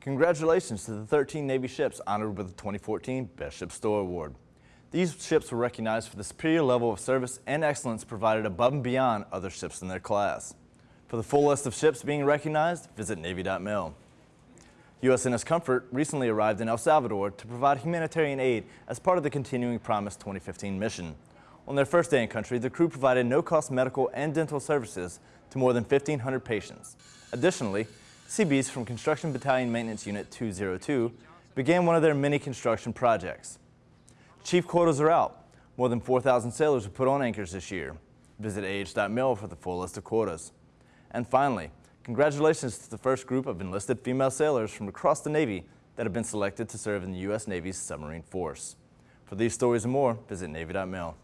Congratulations to the 13 Navy ships honored with the 2014 Best Ship Store Award. These ships were recognized for the superior level of service and excellence provided above and beyond other ships in their class. For the full list of ships being recognized, visit Navy.mil. USNS Comfort recently arrived in El Salvador to provide humanitarian aid as part of the Continuing Promise 2015 mission. On their first day in country, the crew provided no-cost medical and dental services to more than 1,500 patients. Additionally, Seabees from Construction Battalion Maintenance Unit 202 began one of their many construction projects. Chief quotas are out. More than 4,000 sailors were put on anchors this year. Visit AH.mil for the full list of quotas. And finally, congratulations to the first group of enlisted female sailors from across the Navy that have been selected to serve in the U.S. Navy's submarine force. For these stories and more, visit Navy.mil.